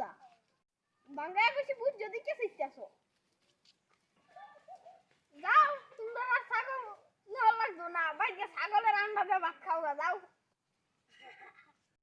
ক্ষুদা বাঙ্গায় বেশি বুঝ যদি কে শিখতেছো যাও তোমরা আর ছাগল নেওয়া লাগতো না। বাইকে ছাগলের আন্ডা দিয়ে ভাত খাও গা, যাও।